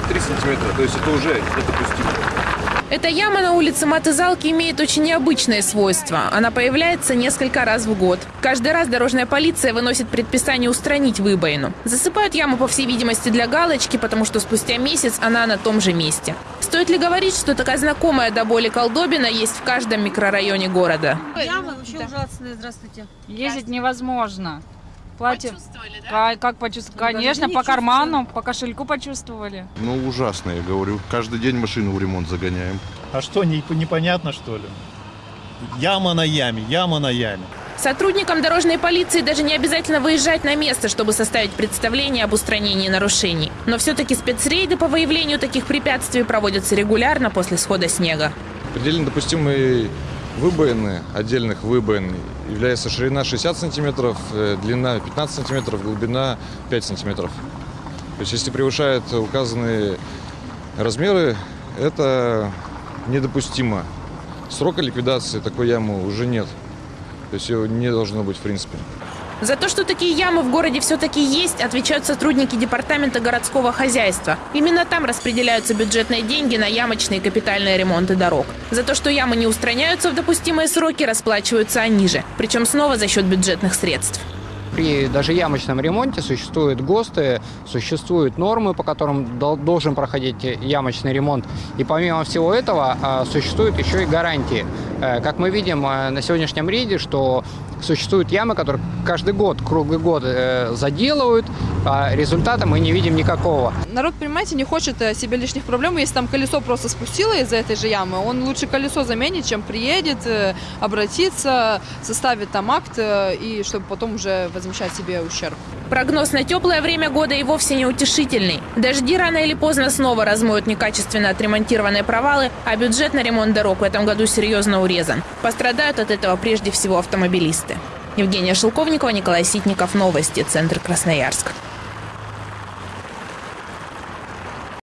63 сантиметра, то есть это уже недопустимо. Эта яма на улице Матызалки имеет очень необычное свойство. Она появляется несколько раз в год. Каждый раз дорожная полиция выносит предписание устранить выбоину. Засыпают яму, по всей видимости, для галочки, потому что спустя месяц она на том же месте. Стоит ли говорить, что такая знакомая до боли колдобина есть в каждом микрорайоне города? Ямы вообще ужасные, здравствуйте. Ездить невозможно. Платье. Почувствовали, Ка- Как почувствовали? Даже Конечно, не по карману, по кошельку почувствовали. Ну, ужасно, я говорю. Каждый день машину в ремонт загоняем. А что, не, непонятно что ли? Яма на яме, яма на яме. Сотрудникам дорожной полиции даже не обязательно выезжать на место, чтобы составить представление об устранении нарушений. Но все-таки спецрейды по выявлению таких препятствий проводятся регулярно после схода снега. Предельно допустимой выбоины, отдельных выбоин, является ширина 60 сантиметров, э, длина 15 сантиметров, глубина 5 сантиметров. То есть если превышает указанные размеры, это недопустимо. Срока ликвидации такой ямы уже нет. То есть ее не должно быть в принципе. За то, что такие ямы в городе все-таки есть, отвечают сотрудники департамента городского хозяйства. Именно там распределяются бюджетные деньги на ямочные капитальные ремонты дорог. За то, что ямы не устраняются в допустимые сроки, расплачиваются они же. Причем снова за счет бюджетных средств. При даже ямочном ремонте существуют ГОСТы, существуют нормы, по которым дол- должен проходить ямочный ремонт. И помимо всего этого а, существуют еще и гарантии. Э, Как мы видим э, на сегодняшнем рейде, что существуют ямы, которые каждый год, круглый год э, заделывают, а результата мы не видим никакого. Народ, понимаете, не хочет себе лишних проблем. Если там колесо просто спустило из-за этой же ямы, он лучше колесо заменит, чем приедет, обратится, составит там акт, и чтобы потом уже возмещать себе ущерб. Прогноз на теплое время года и вовсе не утешительный. Дожди рано или поздно снова размоют некачественно отремонтированные провалы, а бюджет на ремонт дорог в этом году серьезно урезан. Пострадают от этого прежде всего автомобилисты. Евгения Шелковникова, Николай Ситников. Новости. Центр Красноярск.